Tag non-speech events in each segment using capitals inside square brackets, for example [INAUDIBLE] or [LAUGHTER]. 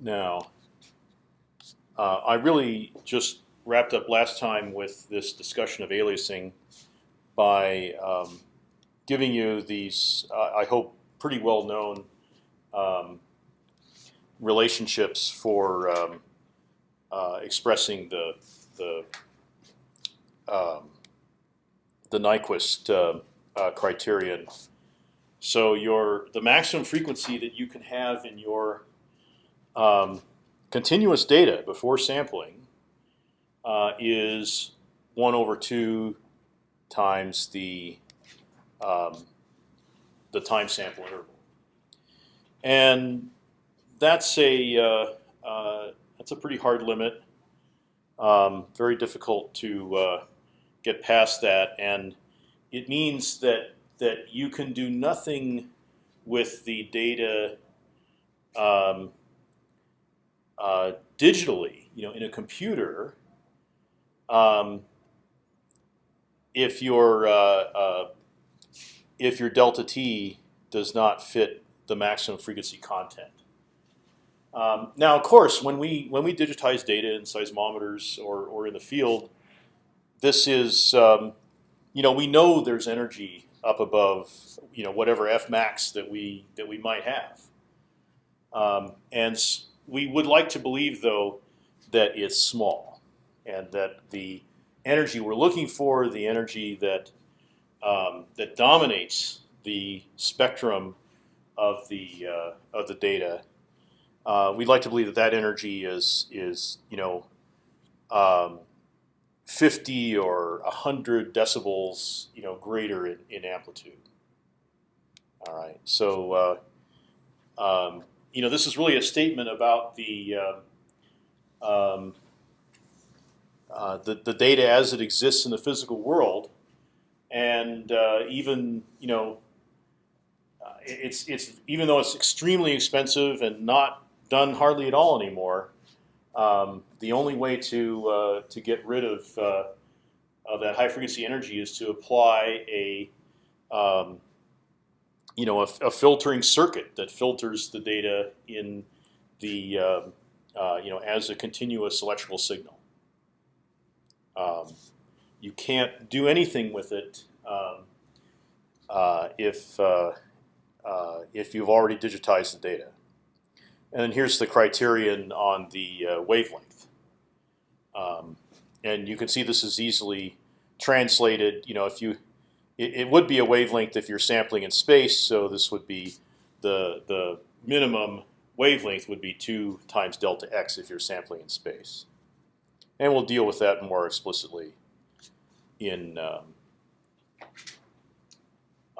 Now, uh, I really just wrapped up last time with this discussion of aliasing by um, giving you these, uh, I hope, pretty well known um, relationships for um, uh, expressing the the um, the Nyquist uh, uh, criterion. So your the maximum frequency that you can have in your um, continuous data before sampling uh, is one over two times the um, the time sample interval, and that's a uh, uh, that's a pretty hard limit. Um, very difficult to uh, get past that, and it means that that you can do nothing with the data um, uh, digitally, you know, in a computer, um, if your uh, uh, if your delta t does not fit the maximum frequency content. Um, now, of course, when we when we digitize data in seismometers or or in the field, this is um, you know we know there's energy up above you know whatever f max that we that we might have, um, and we would like to believe though that it's small, and that the energy we're looking for, the energy that um, that dominates the spectrum of the uh, of the data. Uh, we'd like to believe that that energy is is you know um, 50 or 100 decibels you know greater in, in amplitude. All right, so uh, um, you know this is really a statement about the uh, um, uh, the, the data as it exists in the physical world, and uh, even you know, uh, it's it's even though it's extremely expensive and not done hardly at all anymore. Um, the only way to uh, to get rid of uh, of that high frequency energy is to apply a um, you know a, a, filtering circuit that filters the data in the um, you know as a continuous electrical signal. Um, you can't do anything with it um, uh, if uh, uh, if you've already digitized the data. And then here's the criterion on the uh, wavelength. Um, and you can see this is easily translated. You know, if you it, it, would be a wavelength if you're sampling in space. So this would be the the minimum wavelength would be two times delta x if you're sampling in space and we'll deal with that more explicitly in um,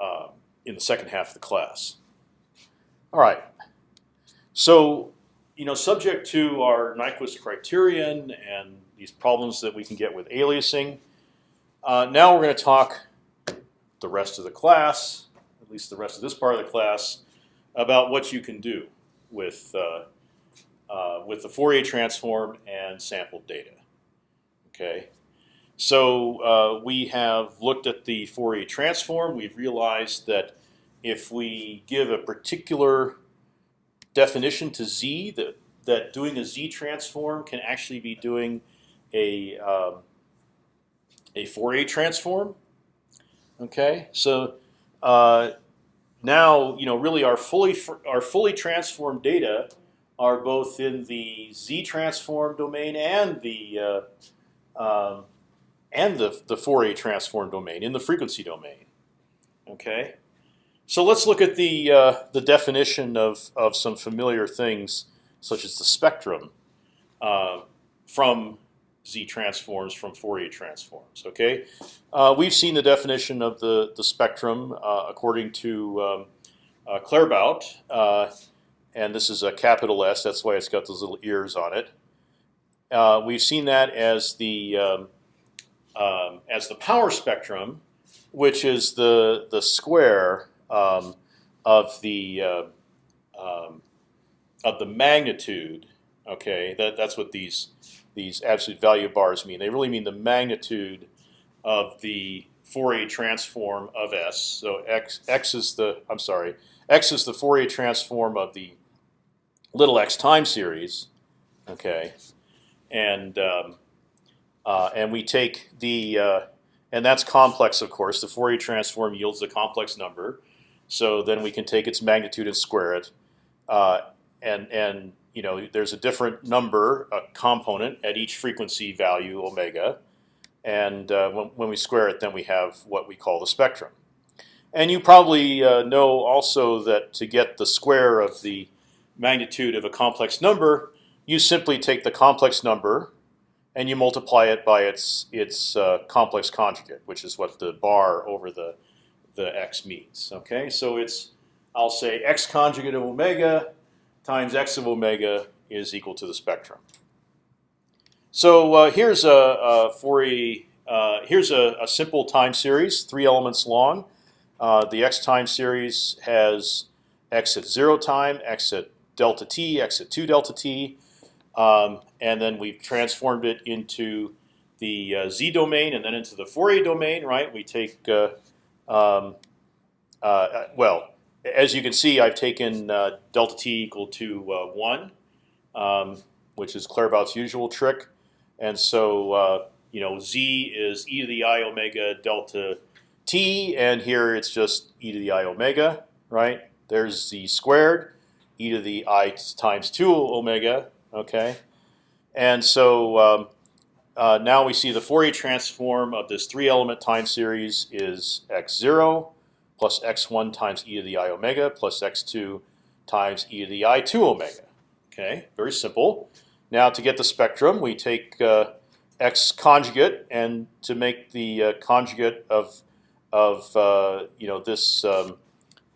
uh, in the second half of the class. All right. So, you know, subject to our Nyquist criterion and these problems that we can get with aliasing, uh, now we're going to talk the rest of the class, at least the rest of this part of the class, about what you can do with uh, uh, with the Fourier transform and sampled data. Okay, so uh, we have looked at the Fourier transform. We've realized that if we give a particular definition to z, that that doing a z transform can actually be doing a um, a Fourier transform. Okay, so uh, now you know really our fully our fully transformed data are both in the z transform domain and the uh, um, and the the Fourier transform domain in the frequency domain. Okay, so let's look at the uh, the definition of of some familiar things such as the spectrum uh, from Z transforms from Fourier transforms. Okay, uh, we've seen the definition of the the spectrum uh, according to um, uh, Claerbout, uh, and this is a capital S. That's why it's got those little ears on it uh, we've seen that as the um, um, as the power spectrum, which is the the square um, of the uh, um, of the magnitude. Okay, that that's what these these absolute value bars mean. They really mean the magnitude of the Fourier transform of S. So x x is the I'm sorry, x is the Fourier transform of the little x time series, okay, and um, uh, and we take the uh, and that's complex, of course. The Fourier transform yields a complex number, so then we can take its magnitude and square it, uh, and and you know there's a different number, a component at each frequency value omega, and uh, when, when we square it, then we have what we call the spectrum. And you probably uh, know also that to get the square of the magnitude of a complex number, you simply take the complex number and you multiply it by its its uh, complex conjugate, which is what the bar over the the x means. Okay, so it's I'll say x conjugate of omega times x of omega is equal to the spectrum. So uh, here's a, a a uh, here's a, a, simple time series, three elements long. Uh, the x time series has x at zero time, x at delta t, x at two delta t, um, and then we've transformed it into the uh, z domain and then into the Fourier domain. Right? We take uh, um, uh, well, as you can see, I've taken uh, delta t equal to one, um, which is Claerbout's usual trick, and so you know z is e to the i omega delta t, and here it's just e to the i omega, right? There's z squared, e to the i times two omega, okay? And so um, uh, now we see the Fourier transform of this three-element time series is x0 plus x1 times e to the i omega plus x2 times e to the i 2 omega. Okay, very simple. Now to get the spectrum, we take uh, x conjugate, and to make the uh, conjugate of of uh, you know this um,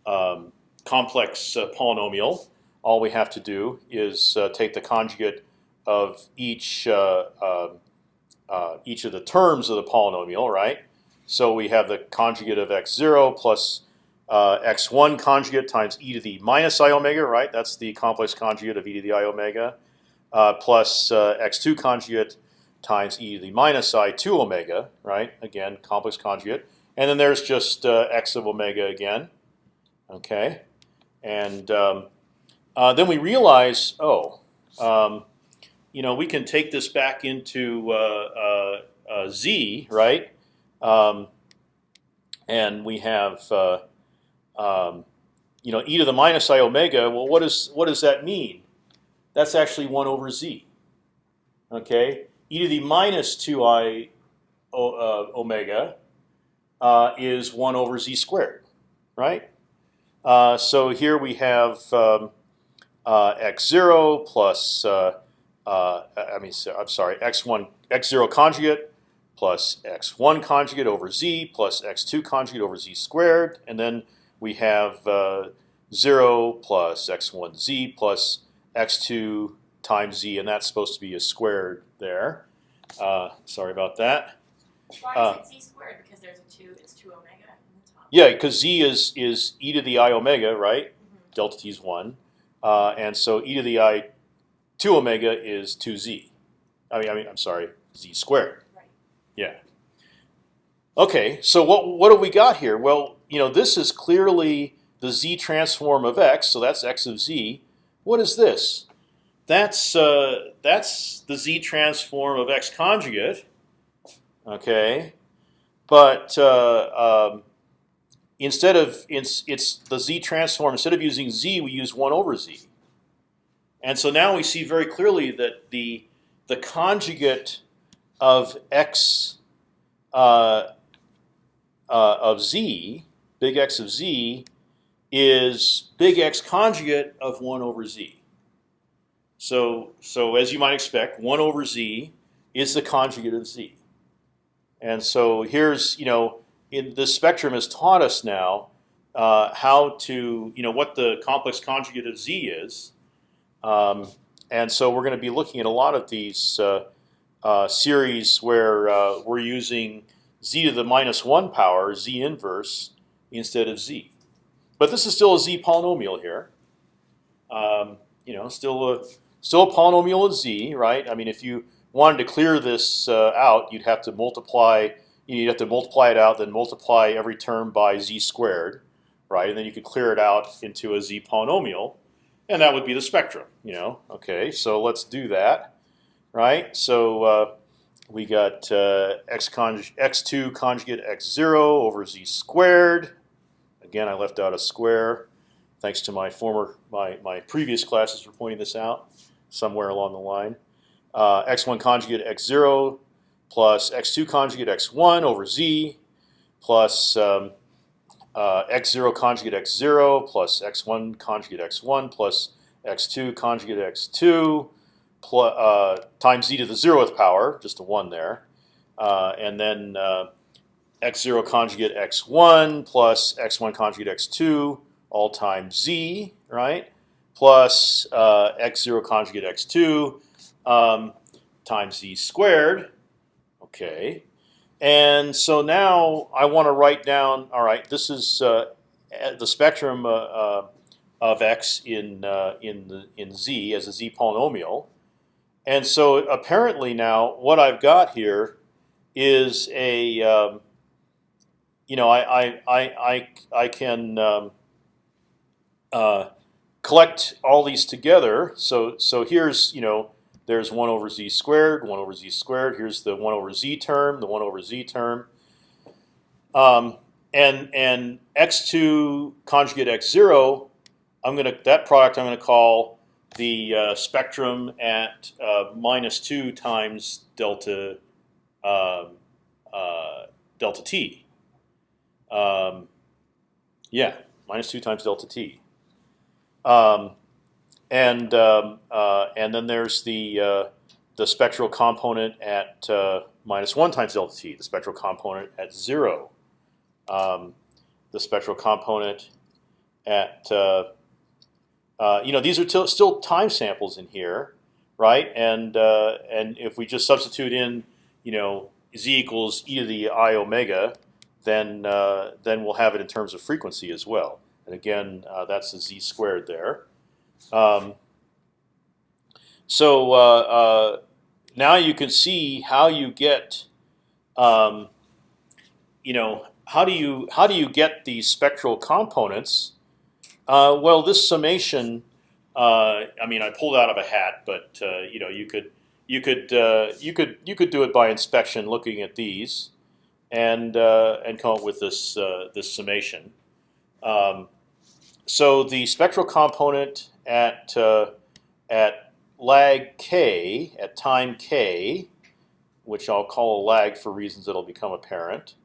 um, complex uh, polynomial, all we have to do is uh, take the conjugate of each uh, um, each of the terms of the polynomial, right? So we have the conjugate of x zero plus uh, x1 conjugate times e to the minus i omega, right? That's the complex conjugate of e to the i omega, plus x2 conjugate times e to the minus i 2 omega, right? Again, complex conjugate. And then there's just uh, x of omega again. Okay, and um, uh, then we realize, oh, um, you know, we can take this back into uh, uh, uh z, right? Um, and we have, uh, um, you know, e to the minus i omega. Well, what does what does that mean? That's actually one over z. Okay, e to the minus two i omega uh, is 1 over z squared, right? Uh, so here we have um, uh, x0 plus, uh, uh, I mean, I'm sorry, x1, x0 conjugate plus x1 conjugate over z plus x2 conjugate over z squared, and then we have uh, 0 plus x1z plus x2 times z, and that's supposed to be a squared there. sorry about that. Why is it z squared? Because there's a two. It's two omega in the top. Yeah, because z is is e to the i omega, right? Mm -hmm. Delta t is one, uh, and so e to the i two omega is two z. I mean, I mean, I'm sorry, z squared. Yeah. Okay, so what what have we got here? Well, you know, this is clearly the z transform of x, so that's x of z. What is this? That's uh, that's the z transform of x conjugate Okay, but uh, um, instead of it's, it's the z transform. Instead of using z, we use one over z. And so now we see very clearly that the the conjugate of x uh, uh, of z, big X of z, is big X conjugate of one over z. So so as you might expect, one over z is the conjugate of z. And so here's, you know, in the spectrum has taught us now uh, how to, you know, what the complex conjugate of z is. Um, and so we're going to be looking at a lot of these uh, uh, series where uh, we're using z to the minus one power, z inverse, instead of z. But this is still a z polynomial here. Um, you know, still a still a polynomial of z, right? I mean, if you wanted to clear this uh, out, you'd have to multiply. You'd have to multiply it out, then multiply every term by z squared, right? And then you could clear it out into a z polynomial. and that would be the spectrum. You know, okay. So let's do that, right? So uh, we got uh, x conj x2 conjugate x zero over z squared. Again, I left out a square, thanks to my former my my previous classes for pointing this out somewhere along the line. Uh, x1 conjugate x zero plus x2 conjugate x1 over z plus um, uh, x0 conjugate x0 plus x1 conjugate x1 plus x2 conjugate x2 plus, uh, times z to the zeroth power, just a one there, uh, and then uh, x0 conjugate x1 plus x1 conjugate x2 all times z, right? Plus uh, x0 conjugate x2 um, times z squared. Okay, and so now I want to write down. All right, this is uh, the spectrum of x in uh, in the, in z as a z polynomial, and so apparently now what I've got here is a um, you know I I I I, I can um, uh, collect all these together. So so here's you know there's 1 over z squared, 1 over z squared. Here's the 1 over z term, the 1 over z term. Um, and and x2 conjugate x0, I'm gonna that product I'm gonna call the uh, spectrum at uh, minus two times delta uh, delta t. Um, yeah, minus two times delta t. Um, and um, uh, and then there's the uh, the spectral component at minus one times delta t, the spectral component at zero, um, the spectral component at uh, uh, you know these are still time samples in here, right? And uh, and if we just substitute in you know z equals e to the i omega, then then we'll have it in terms of frequency as well. And again, that's the z squared there. Um, so uh, uh, now you can see how you get, um, you know, how do you how do you get these spectral components? Uh, well, this summation, uh, I mean, I pulled out of a hat, but uh, you know, you could you could uh, you could you could do it by inspection, looking at these, and and come up with this this summation. Um, so the spectral component at uh, at lag k at time k, which I'll call a lag for reasons that'll become apparent.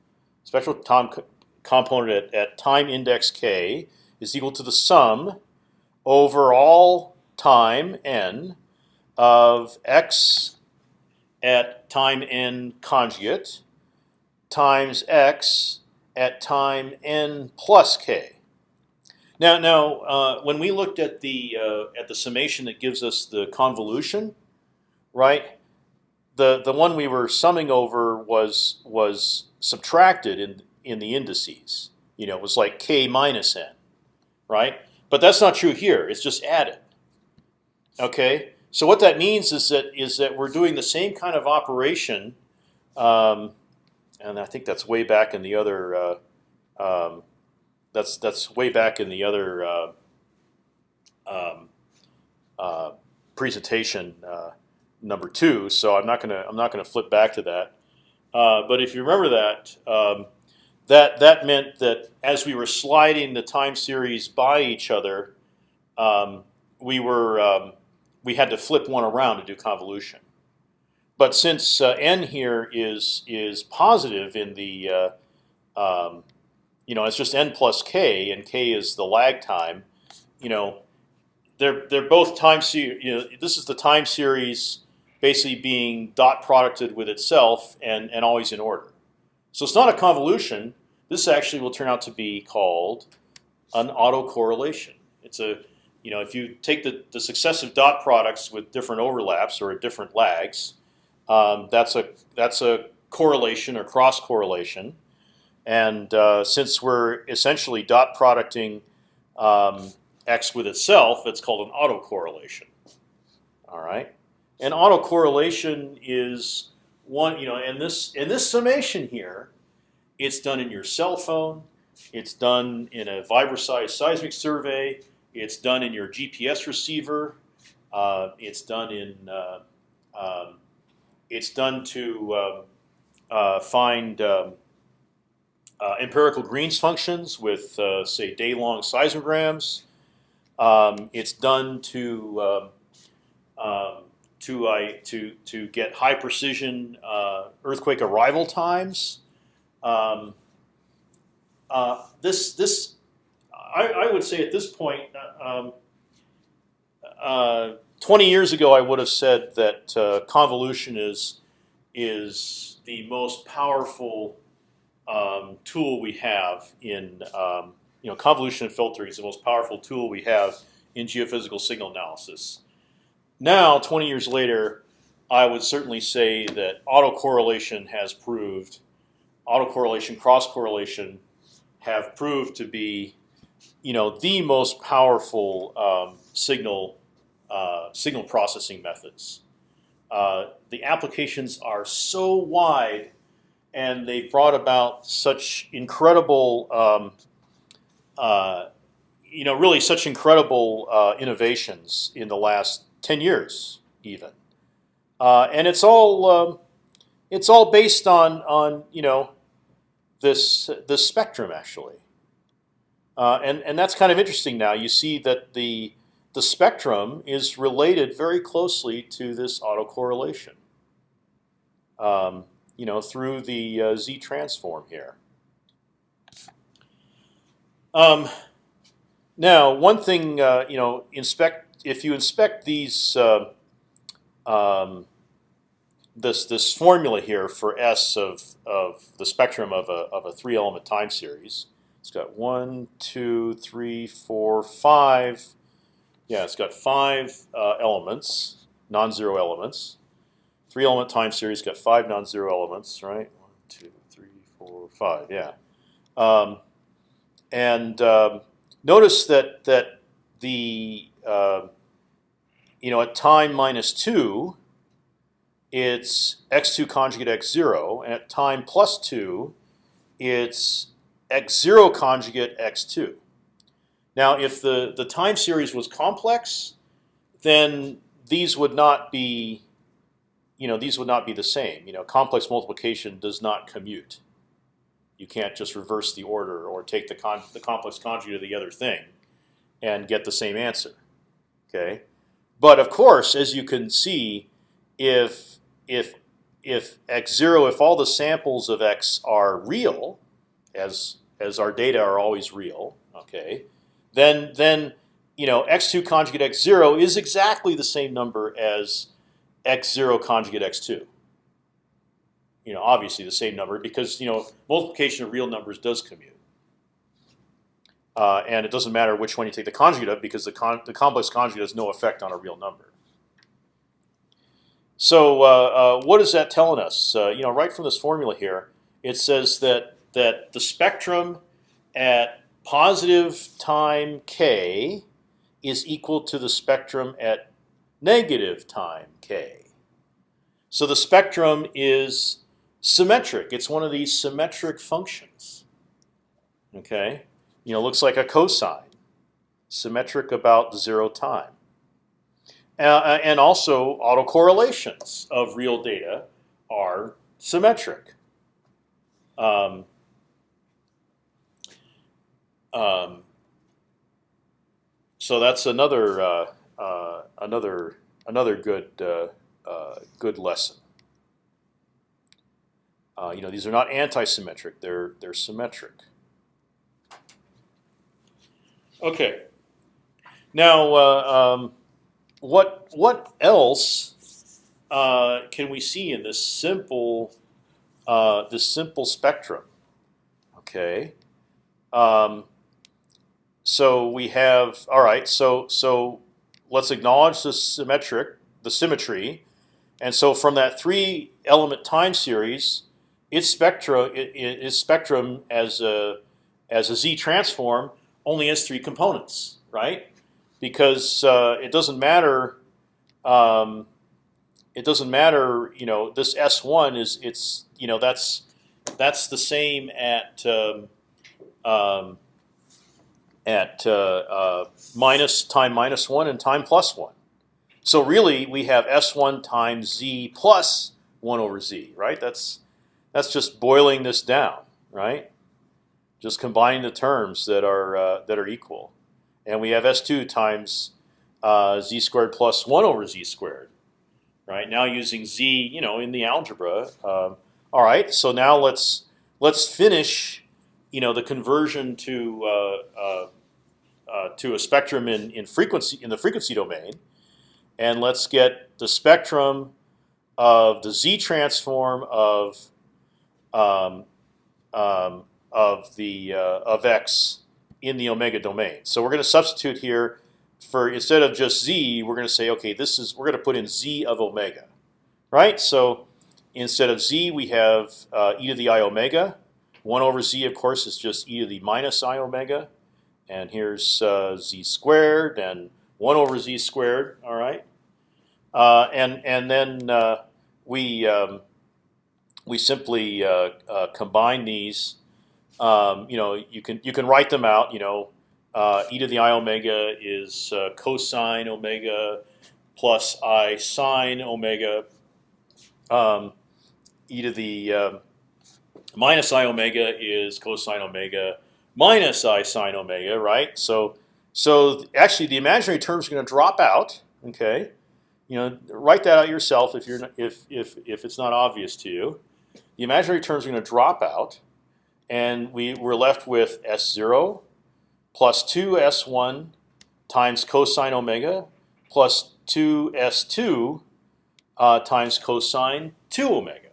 Spectral time co component at, at time index k is equal to the sum over all time n of x at time n conjugate times x at time n plus k. Now, now, uh, when we looked at the uh, at the summation that gives us the convolution, right? The the one we were summing over was was subtracted in in the indices. You know, it was like k minus n, right? But that's not true here. It's just added. Okay. So what that means is that is that we're doing the same kind of operation, um, and I think that's way back in the other. Uh, um, that's that's way back in the other uh, um, uh, presentation uh, number two. So I'm not gonna I'm not gonna flip back to that. Uh, but if you remember that, um, that that meant that as we were sliding the time series by each other, um, we were um, we had to flip one around to do convolution. But since uh, n here is is positive in the uh, um, you know, it's just n plus k, and k is the lag time. You know, they're they're both time series. You know, this is the time series basically being dot producted with itself and and always in order. So it's not a convolution. This actually will turn out to be called an autocorrelation. It's a you know, if you take the, the successive dot products with different overlaps or different lags, um, that's a that's a correlation or cross correlation. And uh, since we're essentially dot producting um, x with itself, it's called an autocorrelation. All right, and autocorrelation is one. You know, and this in this summation here, it's done in your cell phone. It's done in a Vibroseis seismic survey. It's done in your GPS receiver. Uh, it's done in. Uh, um, it's done to um, uh, find um, uh, empirical Green's functions with, uh, say, day-long seismograms. Um, it's done to um, um, to I to to get high precision uh, earthquake arrival times. Um, uh, this this I, I would say at this point, um, uh, 20 years ago, I would have said that uh, convolution is is the most powerful um, tool we have in um, you know convolution and filtering is the most powerful tool we have in geophysical signal analysis. Now, 20 years later, I would certainly say that autocorrelation has proved, autocorrelation, cross correlation, have proved to be, you know, the most powerful um, signal uh, signal processing methods. Uh, the applications are so wide, and they've brought about such incredible, um, uh, you know, really such incredible uh, innovations in the last ten years, even. Uh, and it's all um, it's all based on on you know this this spectrum actually. Uh, and and that's kind of interesting now. You see that the the spectrum is related very closely to this autocorrelation. Um, you know, through the uh, z transform here. Um, now, one thing uh, you know, inspect if you inspect these uh, um, this this formula here for S of of the spectrum of a of a three element time series. It's got one, two, three, four, five yeah, it's got five uh, elements, non-zero elements. Three element time series got five non-zero elements, right? One, two, three, four, five. Yeah, um, and um, notice that that the uh, you know at time minus two, it's x two conjugate x zero, and at time plus two, it's x zero conjugate x two. Now, if the the time series was complex, then these would not be, you know, these would not be the same. You know, complex multiplication does not commute. You can't just reverse the order or take the con the complex conjugate of the other thing and get the same answer. Okay, but of course, as you can see, if if if x zero, if all the samples of x are real, as as our data are always real, okay, then then you know x2 conjugate x0 is exactly the same number as x0 conjugate x2. You know, obviously the same number because you know multiplication of real numbers does commute, uh, and it doesn't matter which one you take the conjugate of because the con the complex conjugate has no effect on a real number. So uh, uh, what is that telling us? Uh, you know, right from this formula here, it says that that the spectrum at positive time k is equal to the spectrum at negative time k. So the spectrum is symmetric. It's one of these symmetric functions. Okay, you know, looks like a cosine, symmetric about zero time. Uh, and also autocorrelations of real data are symmetric. Um, um, so that's another uh, uh, another another good uh, uh good lesson. Uh, you know, these are not anti-symmetric; they're they're symmetric. Okay. Now, uh, um, what what else can we see in this simple this simple spectrum? Okay. Um, so we have all right. So so let's acknowledge the symmetric, the symmetry, and so from that three element time series, its spectra, its spectrum as a as a z transform only has three components, right? Because uh, it doesn't matter. Um, it doesn't matter. You know, this S one is it's you know that's that's the same at um, um, at uh, uh, minus time minus one and time plus one. So really, we have s1 times z plus one over z, right? That's that's just boiling this down, right? Just combining the terms that are uh, that are equal, and we have s2 times uh, z squared plus one over z squared, right? Now using z, you know, in the algebra. Um, all right, so now let's let's finish, you know, the conversion to uh, uh, uh, to a spectrum in in frequency in the frequency domain, and let's get the spectrum of the z transform of um, um, of the uh, of x in the omega domain. So we're going to substitute here for instead of just z, we're going to say, okay, this is we're going to put in z of omega, right? So instead of z, we have uh, e to the i omega. One over z, of course, is just e to the minus i omega, and here's uh, z squared and one over z squared. All right, uh, and and then uh, we um, we simply uh, uh, combine these. Um, you know, you can you can write them out. You know, uh, e to the i omega is uh, cosine omega plus i sine omega. Um, e to the um, minus i omega is cosine omega minus i sine omega, right? So so actually the imaginary term is going to drop out. Okay, you know, write that out yourself if you're if if if it's not obvious to you. The imaginary terms are going to drop out, and we we're left with s zero plus two s one times cosine omega plus two s two uh, times cosine two omega.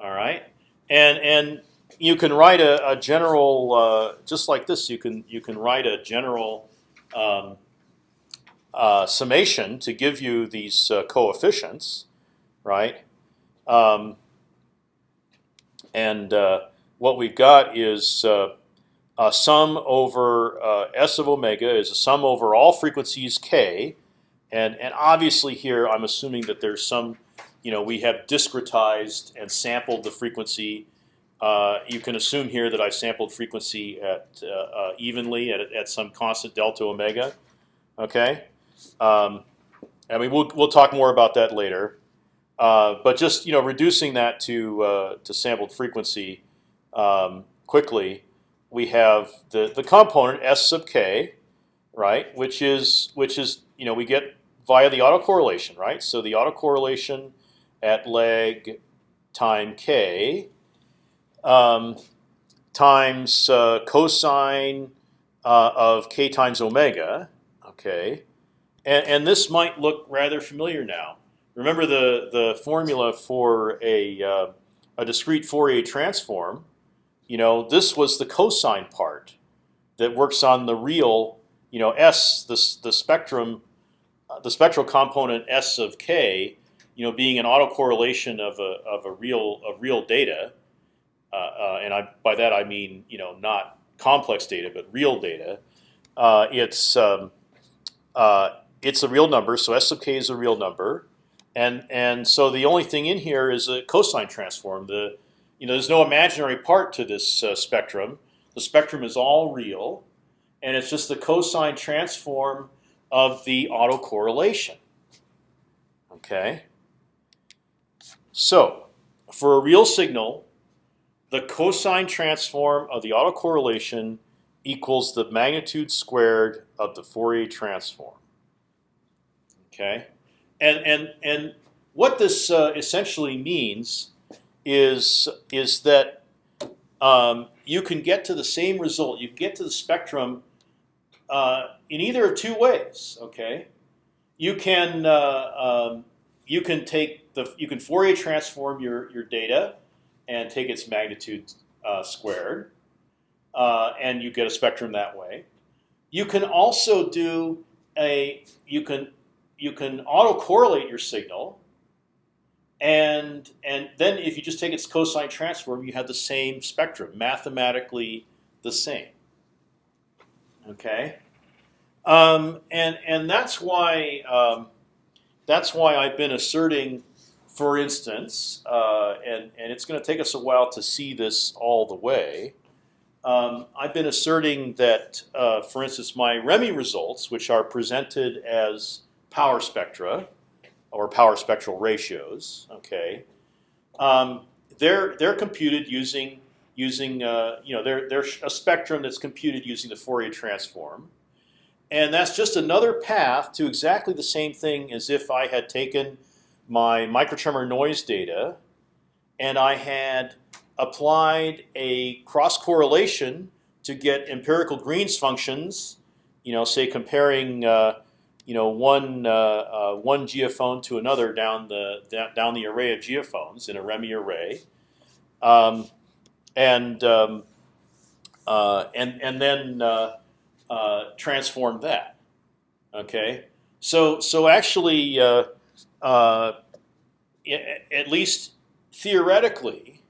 All right, and and you can write a, a general uh, just like this. You can you can write a general um, uh, summation to give you these uh, coefficients, right? Um, and uh, what we've got is uh, a sum over uh, s of omega is a sum over all frequencies k, and and obviously here I'm assuming that there's some, you know, we have discretized and sampled the frequency. Uh, you can assume here that I sampled frequency at uh, uh, evenly at, at some constant delta omega. Okay, um, I mean we'll we'll talk more about that later. Uh, but just you know, reducing that to to sampled frequency um, quickly, we have the the component s sub k, right? Which is which is you know we get via the autocorrelation, right? So the autocorrelation at lag time k um, times uh, cosine uh, of k times omega, okay, and, and this might look rather familiar now. Remember the the formula for a uh, a discrete Fourier transform. You know, this was the cosine part that works on the real, you know, s the the spectrum, uh, the spectral component s of k. You know, being an autocorrelation of a of a real of real data, uh, uh, and I by that I mean you know not complex data but real data. Uh, it's um, uh, it's a real number, so s of k is a real number and and so the only thing in here is a cosine transform. The you know there's no imaginary part to this uh, spectrum. The spectrum is all real, and it's just the cosine transform of the autocorrelation. Okay. So for a real signal, the cosine transform of the autocorrelation equals the magnitude squared of the Fourier transform. Okay and and and what this uh, essentially means is is that um, you can get to the same result. You get to the spectrum uh, in either of two ways. Okay, you can uh, um, you can take the you can Fourier transform your your data and take its magnitude uh, squared, uh, and you get a spectrum that way. You can also do a you can you can autocorrelate your signal, and and then if you just take its cosine transform, you have the same spectrum, mathematically the same. Okay, um, and and that's why um, that's why I've been asserting, for instance, uh, and and it's going to take us a while to see this all the way. um, I've been asserting that, uh, for instance, my REMI results, which are presented as power spectra or power spectral ratios, okay, um, they're they're computed using using uh, you know they're they're a spectrum that's computed using the Fourier transform, and that's just another path to exactly the same thing as if I had taken my microtremor noise data and I had applied a cross correlation to get empirical Green's functions. You know, say comparing uh, you know one uh, uh, one geophone to another down the down the array of geophones in a REMI array, um, and um, uh, and and then uh, uh, transform that. Okay, so so actually, uh, at least theoretically,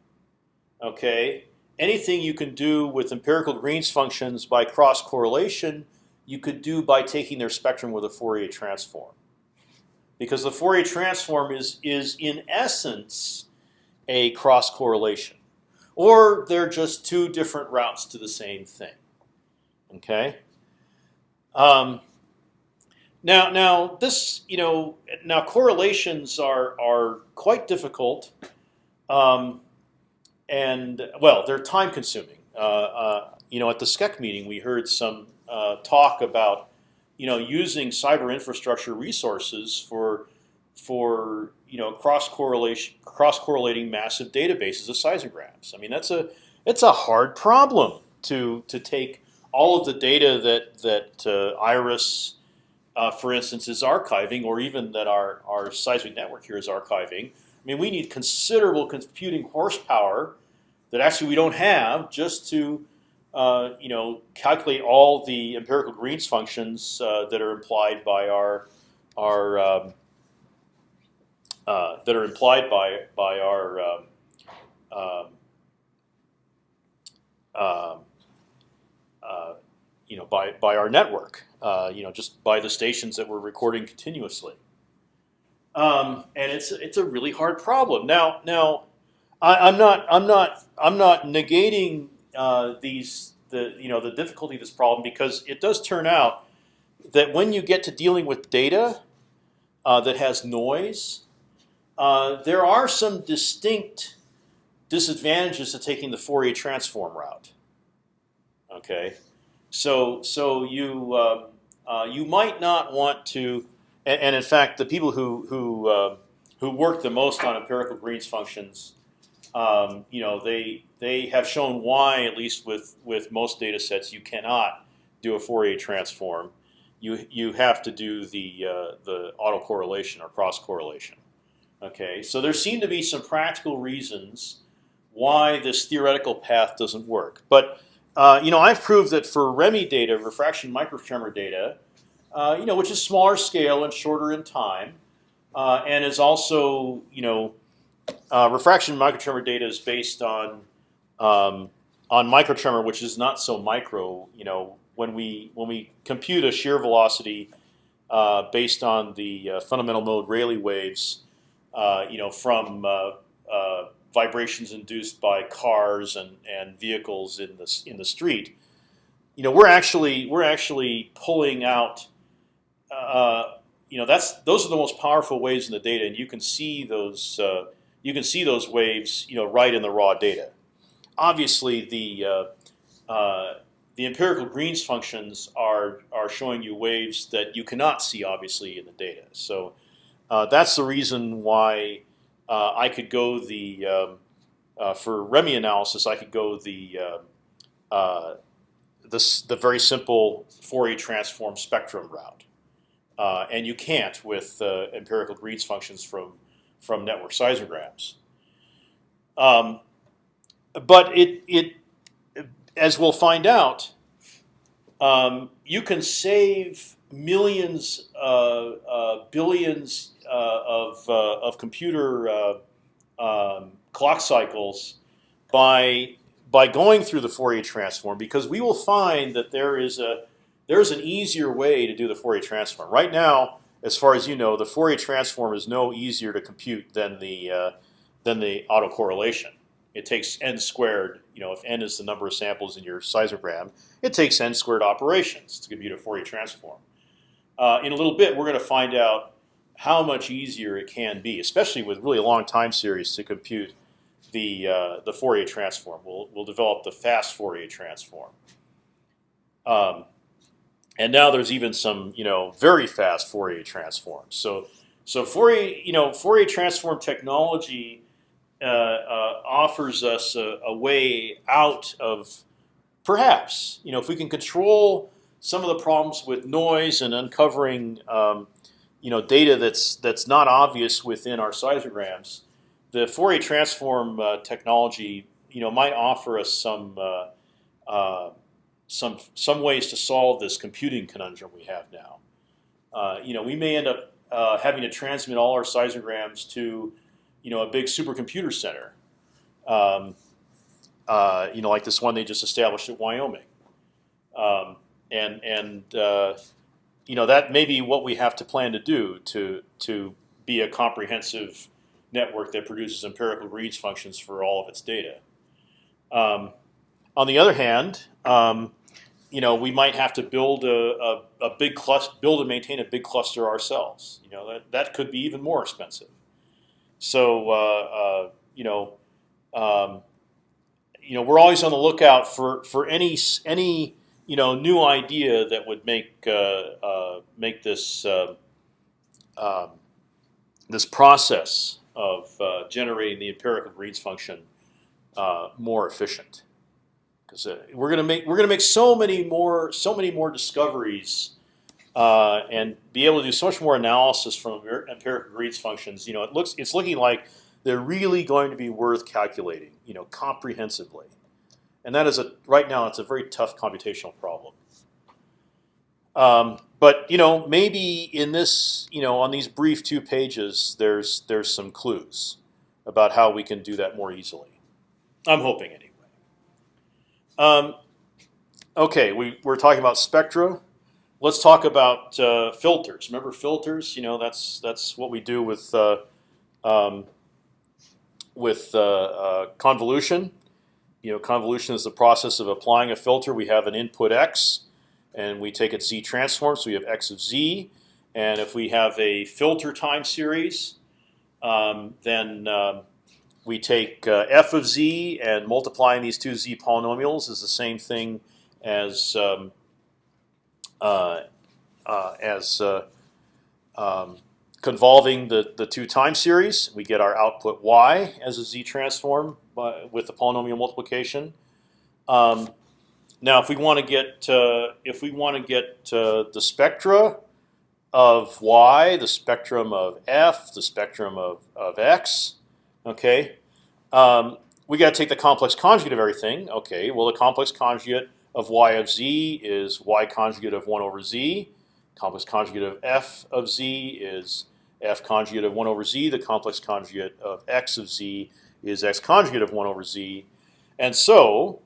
okay, anything you can do with empirical Green's functions by cross correlation, you could do by taking their spectrum with a Fourier transform, because the Fourier transform is is in essence a cross correlation, or they're just two different routes to the same thing. Okay. Um, now, now this, you know, now correlations are are quite difficult um, and well, they're time consuming. Uh, uh, you know, at the SCEC meeting, we heard some uh, talk about you know using cyber infrastructure resources for for you know cross correlation cross correlating massive databases of seismographs. I mean, that's a it's a hard problem to to take all of the data that that uh, Iris, uh, for instance, is archiving, or even that our our seismic network here is archiving I mean, we need considerable computing horsepower that actually we don't have just to uh, you know calculate all the empirical Green's functions uh, that are implied by our our um, uh, that are implied by by our um, um, um uh, you know by by our network. Uh, you know, just by the stations that we're recording continuously. Um, and it's it's a really hard problem. Now now, I, am not I'm not I'm not negating uh, these the you know the difficulty of this problem because it does turn out that when you get to dealing with data uh, that has noise, uh, there are some distinct disadvantages to taking the Fourier transform route. Okay, so so you uh, uh, you might not want to and, and in fact, the people who who uh, who work the most on empirical Green's functions, um, you know, they they have shown why, at least with with most data sets, you cannot do a Fourier transform. You you have to do the uh, the autocorrelation or cross correlation. Okay, so there seem to be some practical reasons why this theoretical path doesn't work. But uh, you know, I've proved that for REMI data, refraction microtremor data, uh, you know, which is smaller scale and shorter in time, uh, and is also, you know, uh, refraction microtremor data is based on um, on microtremor, which is not so micro. You know, when we when we compute a shear velocity uh, based on the uh, fundamental mode Rayleigh waves, you know, from vibrations induced by cars and, and vehicles in the in the street, you know, we're actually we're actually pulling out uh, you know that's those are the most powerful waves in the data, and you can see those uh, you can see those waves you know right in the raw data. Obviously, the uh, uh, the empirical Green's functions are are showing you waves that you cannot see obviously in the data. So uh, that's the reason why uh, I could go the um, for REMI analysis I could go the this the very simple Fourier transform spectrum route. Uh, and you can't with uh, empirical Green's functions from from network seismographs. Um, but it it as we'll find out, um, you can save millions, uh, uh billions uh, of uh, of computer um, clock cycles by by going through the Fourier transform because we will find that there is a there's an easier way to do the Fourier transform. Right now, as far as you know, the Fourier transform is no easier to compute than the uh, than the autocorrelation. It takes n squared. You know, if n is the number of samples in your seismogram, it takes n squared operations to compute a Fourier transform. Uh, in a little bit, we're going to find out how much easier it can be, especially with really long time series to compute the uh, the Fourier transform. We'll we'll develop the fast Fourier transform. Um, and now there's even some you know very fast Fourier transforms. So so Fourier you know Fourier transform technology uh, uh, offers us a, a, way out of perhaps you know if we can control some of the problems with noise and uncovering um, you know data that's that's not obvious within our seismograms, the Fourier transform uh, technology you know might offer us some uh, uh, some some ways to solve this computing conundrum we have now. Uh, you know, we may end up uh, having to transmit all our seismograms to, you know, a big supercomputer center. Um, uh, you know, like this one they just established at Wyoming, um, and and uh, you know that may be what we have to plan to do to to be a comprehensive network that produces empirical Greens functions for all of its data. Um, on the other hand, um, you know, we might have to build a, a, a big cluster, build and maintain a big cluster ourselves. You know, that that could be even more expensive. So, uh, uh, you know, um, you know, we're always on the lookout for for any any you know new idea that would make uh, uh make this uh, um, this process of uh, generating the empirical Greens function more efficient we're gonna make we're gonna make so many more so many more discoveries uh, and be able to do so much more analysis from empirical Greens functions. You know, it looks it's looking like they're really going to be worth calculating. You know, comprehensively, and that is a right now it's a very tough computational problem. Um, but you know, maybe in this, you know, on these brief two pages, there's there's some clues about how we can do that more easily. I'm hoping anyway. Um, okay, we, we're talking about spectra. Let's talk about uh, filters. Remember filters? You know that's that's what we do with uh, um, with uh, uh, convolution. You know, convolution is the process of applying a filter. We have an input x, and we take its z transform. So we have x of z, and if we have a filter time series, um, then um, we take uh, f of z and multiplying these two z polynomials is the same thing as um, uh, uh, as uh, um, convolving the the two time series. We get our output y as a z transform by, with the polynomial multiplication. Um, now, if we want to get uh, if we want to get uh, the spectra of y, the spectrum of f, the spectrum of, of x, Okay, um, we got to take the complex conjugate of everything. Okay, well the complex conjugate of y of z is y conjugate of one over z. Complex conjugate of f of z is f conjugate of one over z. The complex conjugate of x of z is x conjugate of one over z. And so,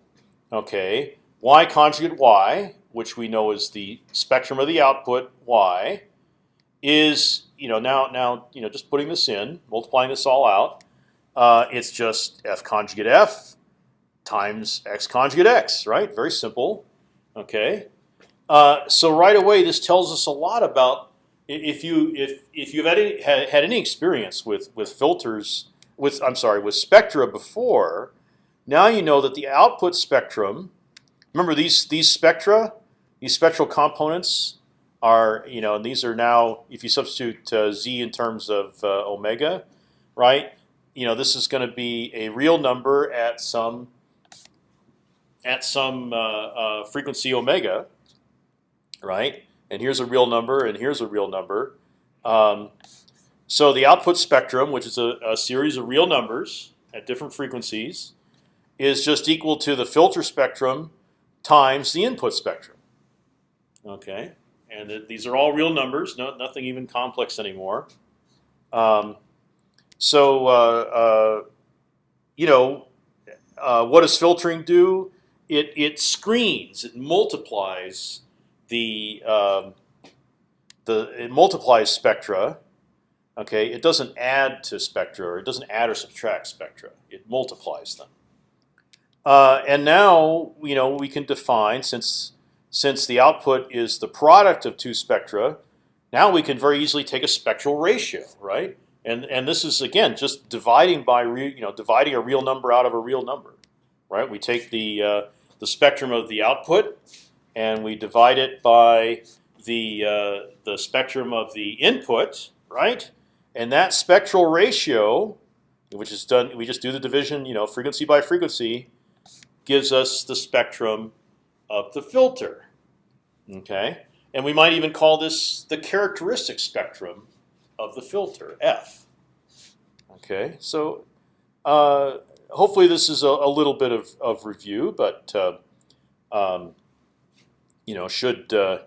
okay, y conjugate y, which we know is the spectrum of the output y, is you know now now you know just putting this in, multiplying this all out uh, it's just f conjugate f times x conjugate x, right? Very simple. Okay. Uh, so right away, this tells us a lot about if you if if you've had any, had, any experience with with filters with I'm sorry with spectra before. Now you know that the output spectrum. Remember these these spectra, these spectral components are you know and these are now if you substitute uh, z in terms of uh, omega, right? You know this is going to be a real number at some at some uh, uh, frequency omega, right? And here's a real number, and here's a real number. Um, so the output spectrum, which is a, a, series of real numbers at different frequencies, is just equal to the filter spectrum times the input spectrum. Okay, and it, these are all real numbers, no, nothing even complex anymore. Um, so uh, uh, you know, uh, what does filtering do? It it screens, it multiplies the um, the it multiplies spectra. Okay, it doesn't add to spectra, or it doesn't add or subtract spectra. It multiplies them. Uh, and now you know we can define since since the output is the product of two spectra. Now we can very easily take a spectral ratio, right? And and this is again just dividing by re, you know dividing a real number out of a real number, right? We take the uh, the spectrum of the output and we divide it by the uh, the spectrum of the input, right? And that spectral ratio, which is done, we just do the division, you know, frequency by frequency, gives us the spectrum of the filter. Okay, and we might even call this the characteristic spectrum of the filter F. Okay, so uh, hopefully this is a, a, little bit of, of review, but uh, um, you know should uh,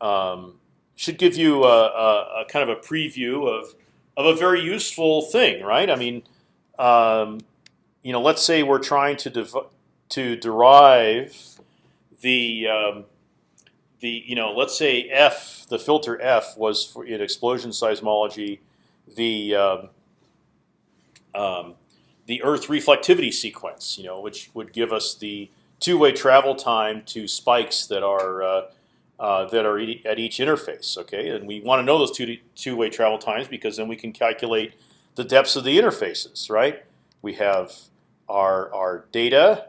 um, should give you a, a, a, kind of a preview of of a very useful thing, right? I mean, um, you know, let's say we're trying to to derive the um, the you know, let's say f the filter f was for in explosion seismology the um, um, the Earth reflectivity sequence, you know, which would give us the two-way travel time to spikes that are uh, uh, that are at each interface. Okay, and we want to know those two two-way travel times because then we can calculate the depths of the interfaces. Right? We have our our data,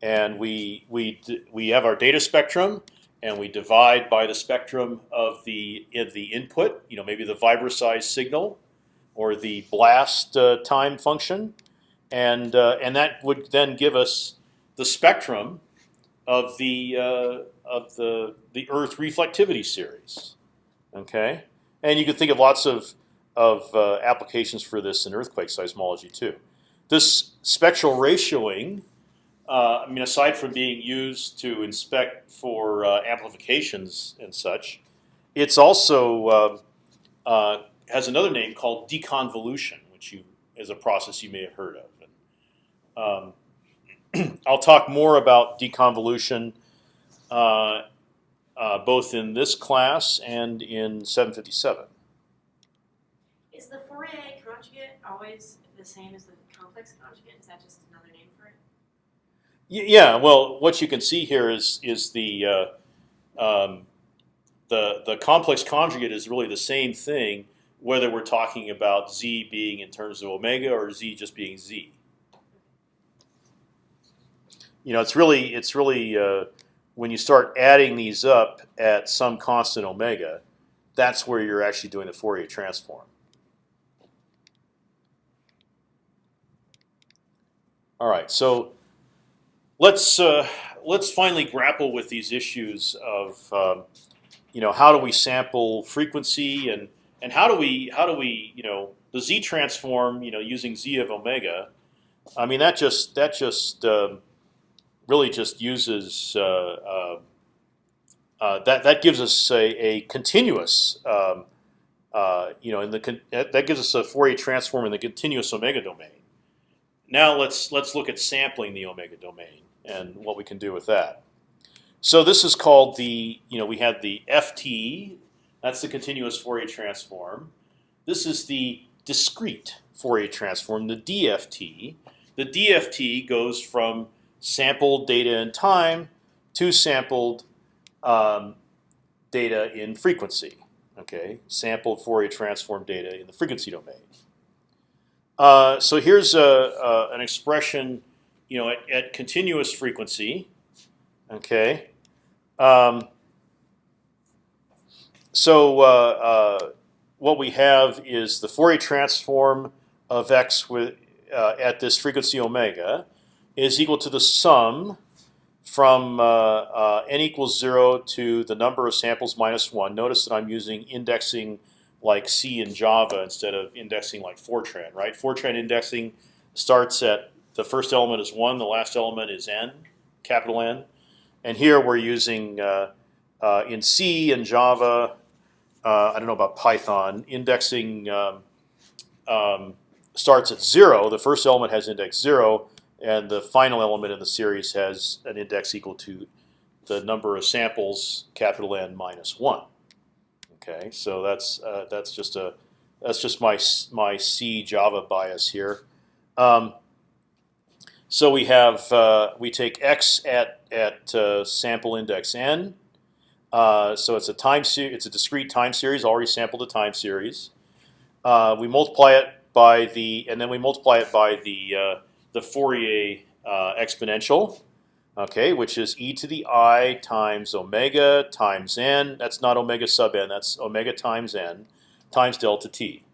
and we we we have our data spectrum, and we divide by the spectrum of the of the input. You know, maybe the size signal, or the blast uh, time function, and uh, and that would then give us the spectrum of the uh, of the the Earth reflectivity series. Okay, and you can think of lots of of uh, applications for this in earthquake seismology too. This spectral ratioing, uh, I mean, aside from being used to inspect for uh, amplifications and such, it's also uh, uh, has another name called deconvolution, which you is a process you may have heard of. And, um, [CLEARS THROAT] I'll talk more about deconvolution uh, uh, both in this class and in 757. Is the Fourier conjugate always the same as the complex conjugate? Is that just another name for it? Yeah. Well, what you can see here is is the uh, um, the the complex conjugate is really the same thing, whether we're talking about z being in terms of omega or z just being z you know, it's really it's really uh, when you start adding these up at some constant omega, that's where you're actually doing the Fourier transform. All right, so let's uh, let's finally grapple with these issues of um, you know how do we sample frequency and and how do we how do we you know the z transform you know using z of omega. I mean that just that just um, really just uses uh, uh, uh, that. That gives us a, a continuous, um, you know, in the that gives us a Fourier transform in the continuous omega domain. Now let's let's look at sampling the omega domain and what we can do with that. So this is called the you know we have the FT. That's the continuous Fourier transform. This is the discrete Fourier transform, the DFT. The DFT goes from sampled data in time to sampled um, data in frequency. Okay, sampled Fourier transform data in the frequency domain. Uh, so here's a, a, an expression, you know, at, at continuous frequency. Okay. Um, so uh, uh, what we have is the Fourier transform of x with uh, at this frequency omega is equal to the sum from uh, uh, n equals zero to the number of samples minus one. Notice that I'm using indexing like C in Java instead of indexing like Fortran. Right? Fortran indexing starts at the first element is one, the last element is n, capital N, and here we're using uh, uh, in C and Java. Uh, I don't know about Python. Indexing um, um, starts at zero. The first element has index zero and the final element in the series has an index equal to the number of samples, capital N minus one. Okay, so that's uh, that's just a that's just my my C Java bias here. Um, So we have uh, we take x at at uh, sample index n. Uh, so it's a time. It's a discrete time series. Already sampled a time series. Uh, we multiply it by the, and then we multiply it by the uh, the Fourier uh, exponential, okay, which is e to the i times omega times n. That's not omega sub n. That's omega times n times delta t.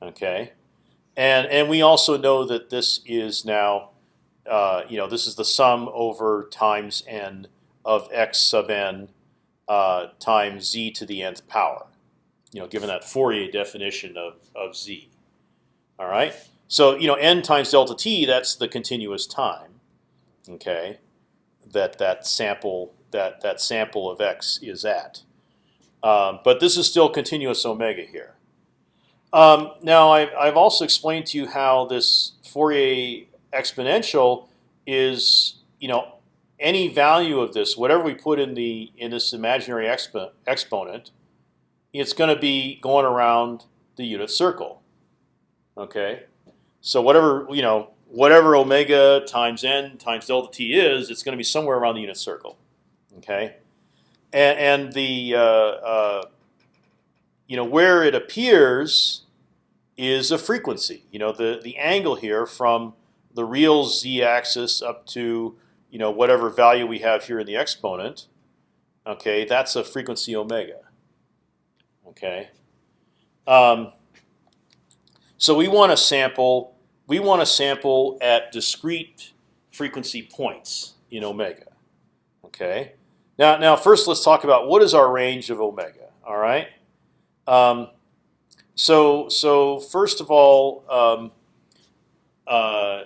Okay, and and we also know that this is now, uh, you know, this is the sum over times n of x sub n uh, times z to the nth power. You know, given that Fourier definition of of z. All right. So you know, n times delta t. That's the continuous time. Okay, that that sample that that sample of x is at. Um, but this is still continuous omega here. Um, now I've, I've also explained to you how this Fourier exponential is you know any value of this, whatever we put in the in this imaginary expo exponent, it's going to be going around the unit circle. Okay, so whatever you know, whatever omega times n times delta t is, it's going to be somewhere around the unit circle. Okay, and, and the uh, uh, you know where it appears is a frequency. You know the the angle here from the real z-axis up to you know whatever value we have here in the exponent. Okay, that's a frequency omega. Okay. Um, so we want to sample. We want to sample at discrete frequency points in omega. Okay. Now, now first let's talk about what is our range of omega. All right. Um, so, so first of all, um, uh,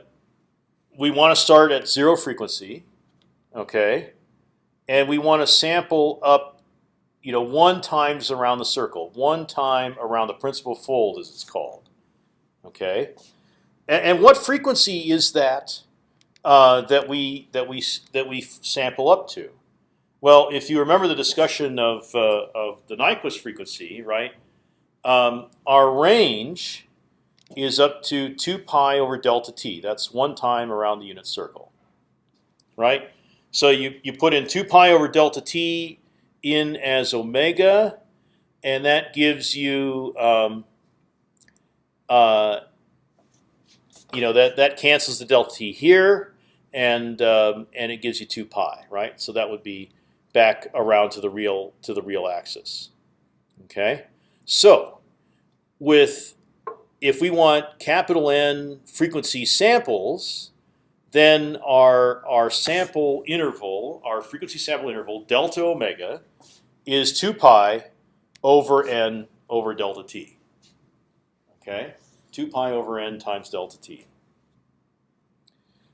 we want to start at zero frequency. Okay. And we want to sample up, you know, one times around the circle, one time around the principal fold, as it's called. Okay, and, and what frequency is that uh, that we that we that we sample up to? Well, if you remember the discussion of uh, of the Nyquist frequency, right? Um, our range is up to two pi over delta t. That's one time around the unit circle, right? So you you put in two pi over delta t in as omega, and that gives you um, uh, you know that that cancels the delta t here, and um, and it gives you two pi, right? So that would be back around to the real to the real axis. Okay, so with if we want capital N frequency samples, then our our sample interval, our frequency sample interval delta omega, is two pi over n over delta t. Okay, two pi over n times delta t.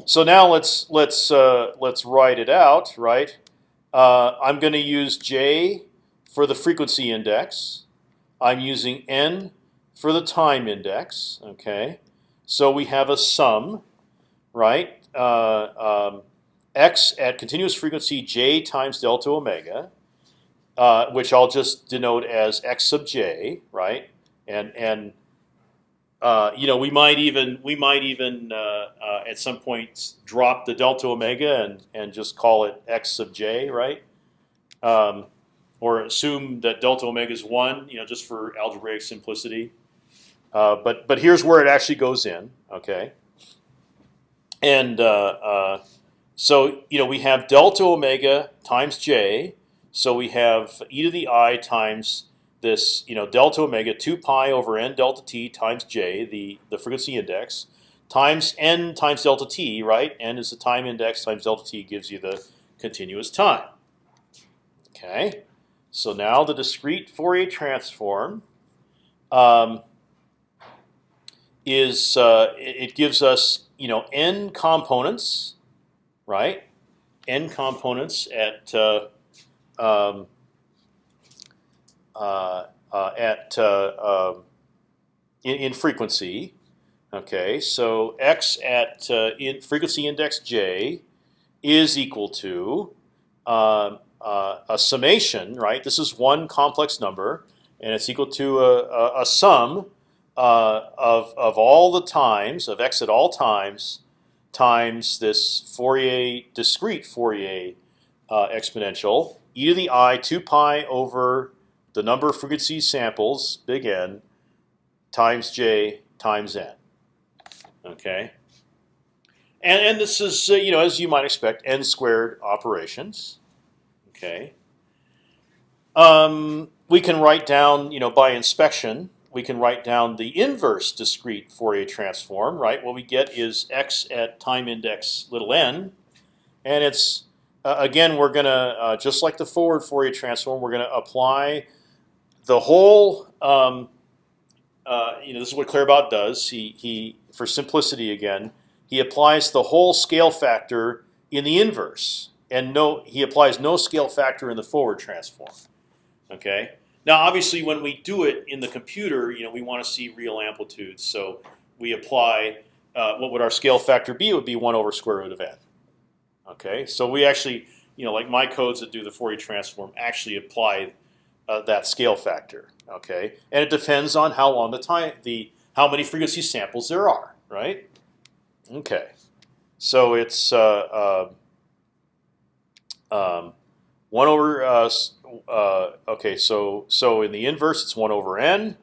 So now let's let's uh, let's write it out. Right, uh, I'm going to use j for the frequency index. I'm using n for the time index. Okay, so we have a sum, right? Uh, um, x at continuous frequency j times delta omega, uh, which I'll just denote as x sub j, right? And and uh, you know, we might even we might even uh, uh, at some point drop the delta omega and and just call it x sub j, right? Um, or assume that delta omega is one, you know, just for algebraic simplicity. Uh, but but here's where it actually goes in, okay? And uh, so you know we have delta omega times j, so we have e to the i times this you know delta omega two pi over n delta t times j the the frequency index times n times delta t right n is the time index times delta t gives you the continuous time. Okay, so now the discrete Fourier transform um, is uh, it gives us you know n components right n components at uh, um, uh, uh, at uh, um, in, in, frequency. Okay, so x at in frequency index j is equal to um, a summation, right? This is one complex number, and it's equal to a, a, a sum uh, of of all the times of x at all times times this Fourier discrete Fourier uh, exponential e to the i 2 pi over the number of frequency samples big N times j times n. Okay. And, and this is, uh, you know, as you might expect, n squared operations. Okay. Um, we can write down, you know, by inspection, we can write down the inverse discrete Fourier transform. Right. What we get is x at time index little n, and it's uh, again we're gonna uh, just like the forward Fourier transform, we're gonna apply the whole. Um, uh, you know, this is what Claerbout does. He he for simplicity again he applies the whole scale factor in the inverse, and no, he applies no scale factor in the forward transform. Okay. Now, obviously, when we do it in the computer, you know, we want to see real amplitudes, so we apply uh, what would our scale factor be? It would be one over square root of n. Okay. So we actually, you know, like my codes that do the Fourier transform actually apply uh, that scale factor. Okay. And it depends on how long the time, the how many frequency samples there are, right? Okay, so it's uh, uh, um, one over. Uh, uh, okay, so so in the inverse, it's one over n.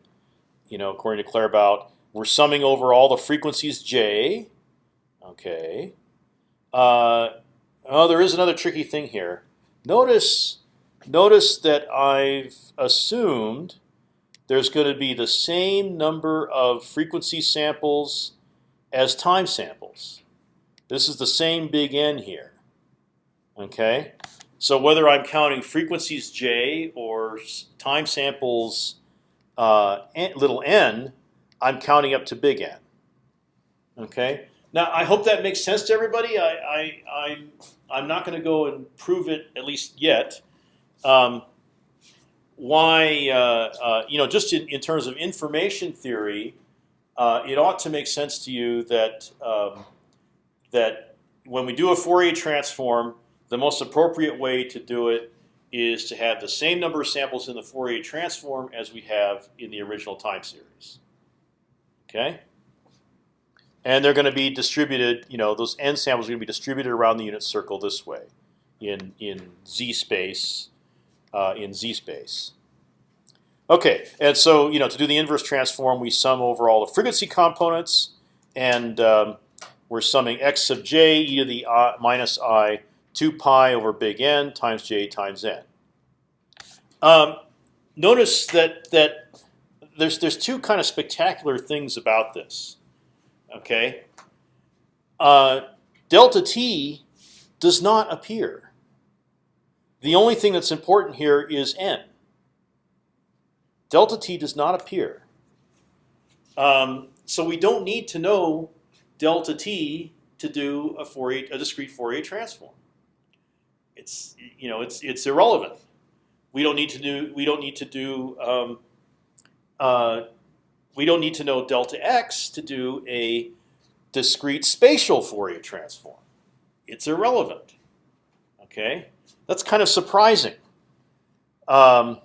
You know, according to Claerbout, we're summing over all the frequencies j. Okay. Uh, oh, there is another tricky thing here. Notice, notice that I've assumed there's going to be the same number of frequency samples as time samples. This is the same big N here. Okay, so whether I'm counting frequencies j or time samples uh, little n, I'm counting up to big N. Okay. Now I hope that makes sense to everybody. I, I, I I'm not going to go and prove it at least yet. Um, why uh, uh, you know just in, in terms of information theory, uh, it ought to make sense to you that um, that when we do a Fourier transform, the most appropriate way to do it is to have the same number of samples in the Fourier transform as we have in the original time series. Okay, and they're going to be distributed. You know, those n samples are going to be distributed around the unit circle this way, in in z space, uh, in z space. Okay, and so you know to do the inverse transform, we sum over all the frequency components, and um, we're summing x sub j e to the i minus i 2 pi over big N times j times n. Um, notice that that there's there's two kind of spectacular things about this. Okay, uh, delta t does not appear. The only thing that's important here is n delta t does not appear. Um, so we don't need to know delta t to do a Fourier, a discrete Fourier transform. It's you know it's it's irrelevant. We don't need to do we don't need to do um, uh, we don't need to know delta x to do a discrete spatial Fourier transform. It's irrelevant. Okay, that's kind of surprising. Um,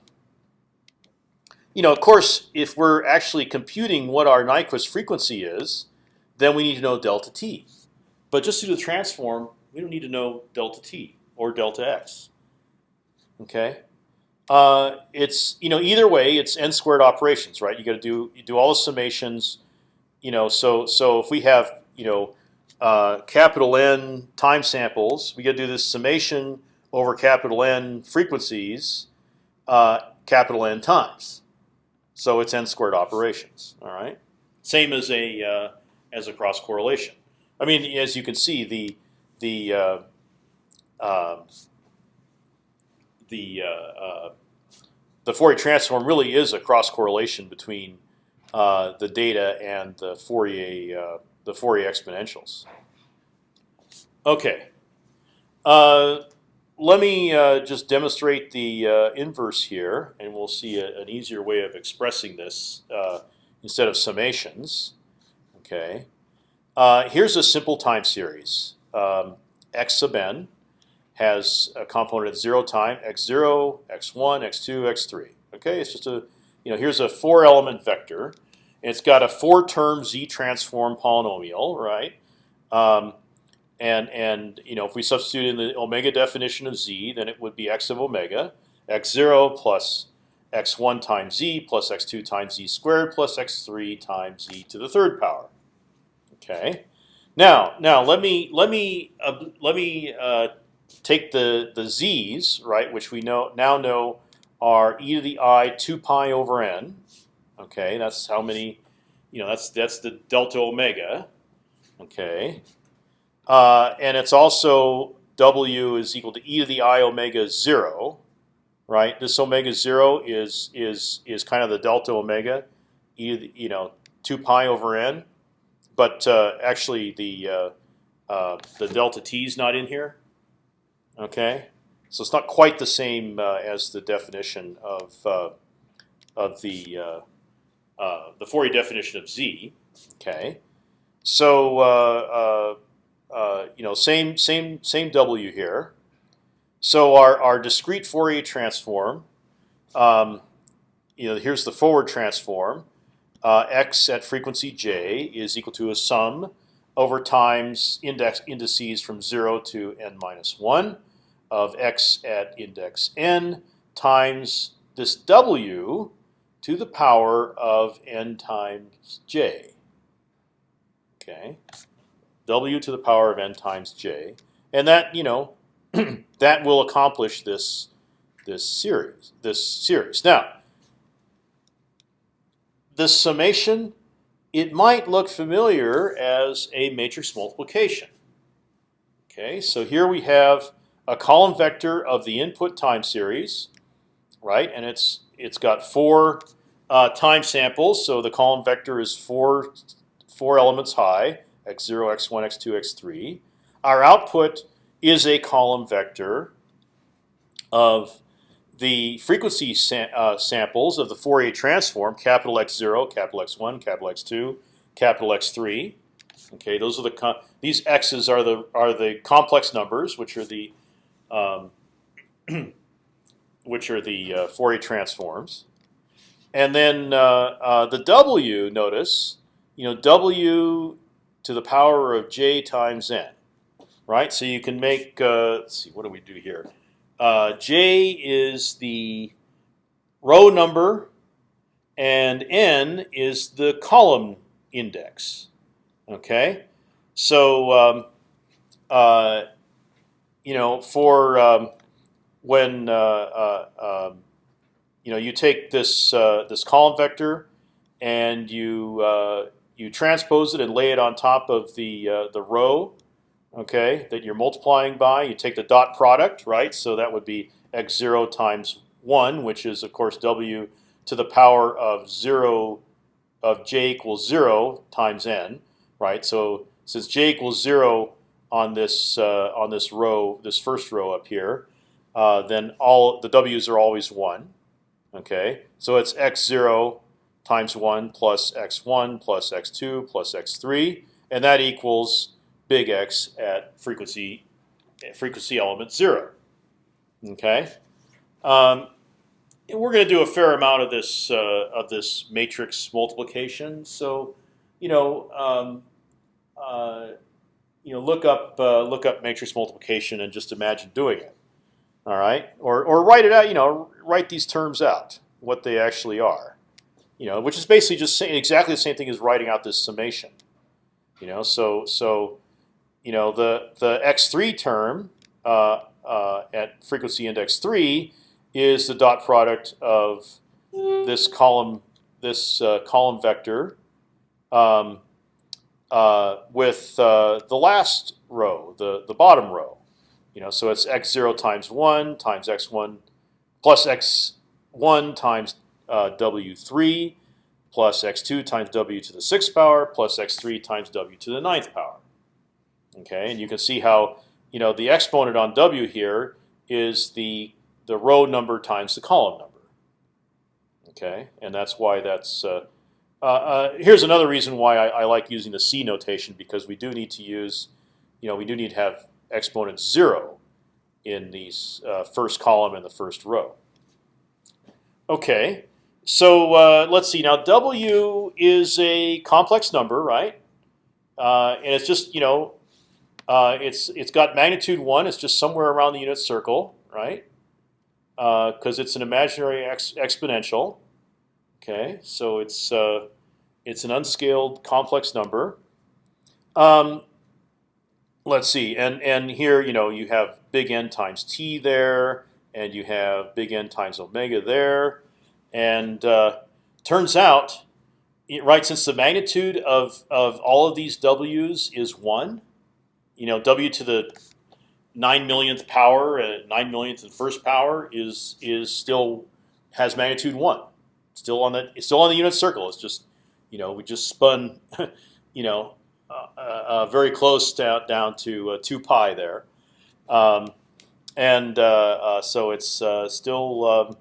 you know, of course, if we're actually computing what our Nyquist frequency is, then we need to know delta t. But just to do the transform, we don't need to know delta t or delta x. Okay, uh, it's you know either way, it's n squared operations, right? You got to do do all the summations. You know, so so if we have you know uh, capital N time samples, we got to do this summation over capital N frequencies, uh, capital N times. So it's n squared operations. All right. Same as a uh, as a cross correlation. I mean, as you can see, the the uh, uh, the uh, uh, the Fourier transform really is a cross correlation between uh, the data and the Fourier the Fourier exponentials. Okay let me uh, just demonstrate the uh, inverse here, and we'll see a, an easier way of expressing this uh, instead of summations. Okay, uh, here's a simple time series. Um, x sub n has a component at zero time, x0, x1, x2, x3. Okay, it's just a you know here's a four-element vector. And it's got a four-term z transform polynomial, right? Um, and and you know if we substitute in the omega definition of z, then it would be x of omega, x zero plus x1 times z plus x2 times z squared plus x3 times z to the third power. Okay. Now, now let me let me uh, let me uh, take the the z's right, which we know now know are e to the i two pi over n. Okay, that's how many. You know, that's that's the delta omega. Okay, uh, and it's also w is equal to e to the i omega zero right? This omega zero is is is kind of the delta omega, e you know two pi over n, but uh, actually the uh, uh, the delta t is not in here. Okay, so it's not quite the same uh, as the definition of uh, of the uh, the Fourier definition of z. Okay, so you know same same same w here. So our, our discrete Fourier transform, um, you know, here's the forward transform. Uh, x at frequency j is equal to a sum over times index indices from zero to n minus one of x at index n times this w to the power of n times j. Okay, w to the power of n times j, and that you know [CLEARS THROAT] that will accomplish this this series. This series. Now, the summation, it might look familiar as a matrix multiplication. Okay, so here we have a column vector of the input time series, right? And it's it's got four uh, time samples, so the column vector is four four elements high: x zero, x one, x two, x three. Our output is a column vector of the frequency uh, samples of the Fourier transform, capital X zero, capital X one, capital X two, capital X three. Okay, those are the these x's are the are the complex numbers, which are the um, [CLEARS THROAT] which are the uh, Fourier transforms, and then uh, uh, the w. Notice, you know, w to the power of j times n right? So you can make. Uh, let's see, what do we do here? Uh, J is the row number, and n is the column index. Okay, so um, uh, you know for um, when uh, uh, um, you know you take this uh, this column vector and you you transpose it and lay it on top of the the row okay, that you're multiplying by. You take the dot product, right? So that would be x zero times one, which is of course w to the power of zero of j equals zero times n, right? So since j equals zero on this uh, on this row, this first row up here, uh, then all the w's are always one. Okay, so it's x zero times one plus x one plus x two plus x three, and that equals big X at frequency frequency element zero. Okay, um, we're going to do a fair amount of this uh, of this matrix multiplication. So, you know, um, uh, you know, look up uh, look up matrix multiplication and just imagine doing it. All right, or or write it out. You know, write these terms out, what they actually are. You know, which is basically just exactly the same thing as writing out this summation. You know, so so you know the the x3 term uh, uh, at frequency index three is the dot product of this column this uh, column vector um, uh, with uh, the last row, the the bottom row. You know, so it's x zero times one times x one plus x one times uh, w three plus x two times w to the sixth power plus x three times w to the ninth power. Okay, and you can see how you know the exponent on w here is the the row number times the column number. Okay, and that's why that's. Uh, here's another reason why I, I, like using the C notation because we do need to use, you know, we do need to have exponent zero in these uh, first column and the first row. Okay, so uh, let's see. Now W is a complex number, right? Uh, and it's just you know Uh, it's it's got magnitude one. It's just somewhere around the unit circle, right? Because it's an imaginary ex exponential. Okay, so it's uh, it's an unscaled complex number. Um, let's see, and and here you know you have big N times t there, and you have big N times omega there, and uh, turns out, right, since the magnitude of of all of these w's is one, you know, w to the nine millionth power, uh, nine millionth and first power is is still has magnitude one, still on the it's still on the unit circle. It's just, you know, we just spun, [LAUGHS] you know, uh, uh, uh, very close down down to two pi there, um, and so it's still, um,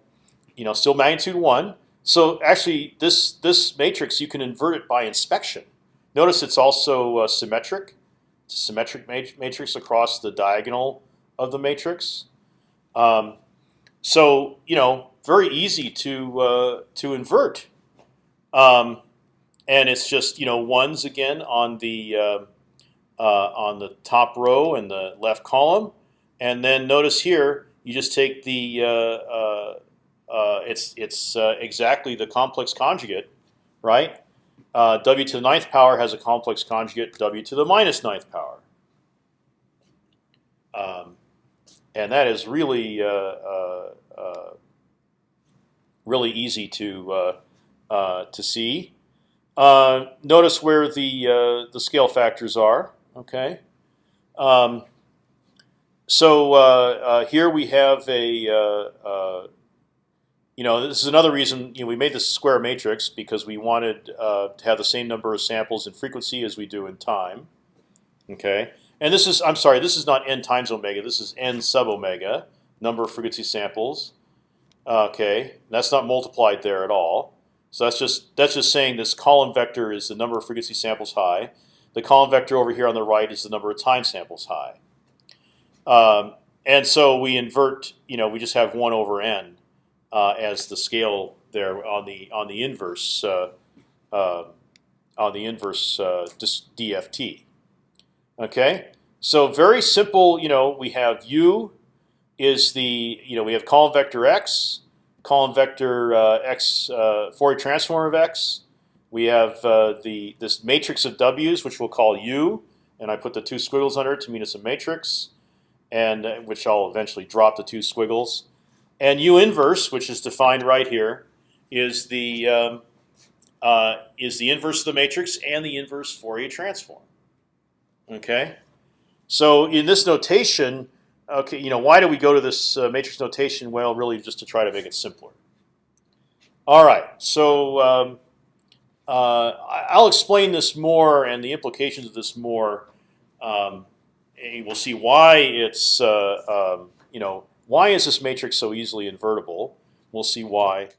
you know, still magnitude one. So actually, this this matrix you can invert it by inspection. Notice it's also uh, symmetric. It's a symmetric mat matrix across the diagonal of the matrix. Um, so you know, very easy to uh, to invert, um, and it's just you know ones again on the uh, uh, on the top row and the left column, and then notice here you just take the uh, uh, uh, it's it's uh, exactly the complex conjugate, right? W to the ninth power has a complex conjugate w to the minus ninth power, um, and that is really really easy to to see. Uh, notice where the uh, the scale factors are. Okay. Um, so uh, uh, here we have a uh, uh, you know, this is another reason you know, we made this square matrix because we wanted to have the same number of samples in frequency as we do in time. Okay, and this is I'm sorry, this is not n times omega. This is n sub omega, number of frequency samples. Okay, that's not multiplied there at all. So that's just that's just saying this column vector is the number of frequency samples high. The column vector over here on the right is the number of time samples high. Um, and so we invert. You know, we just have one over n uh, as the scale there on the on the inverse uh, uh, on the inverse uh, DFT. Okay, so very simple. You know, we have u is the you know we have column vector x, column vector uh, x uh, Fourier transform of x. We have uh, the this matrix of w's, which we'll call u, and I put the two squiggles under it to mean it's a matrix, and which I'll eventually drop the two squiggles. And u inverse, which is defined right here, is the um, uh, is the inverse of the matrix and the inverse Fourier transform. Okay, so in this notation, okay, you know why do we go to this uh, matrix notation? Well, really just to try to make it simpler. All right, so um, uh, I'll explain this more and the implications of this more. Um, and we'll see why it's uh, um, you know why is this matrix so easily invertible. We'll see why